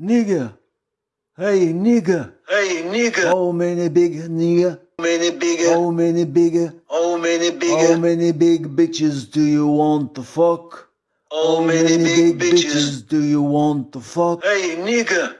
Nigga. Hey, nigga. Hey, nigga. Oh, many big nigga? Many bigger. How many bigger? Oh, many How oh, oh, many big bitches do you want to fuck? Oh, How many big bitches? do you want to fuck? Hey, nigga.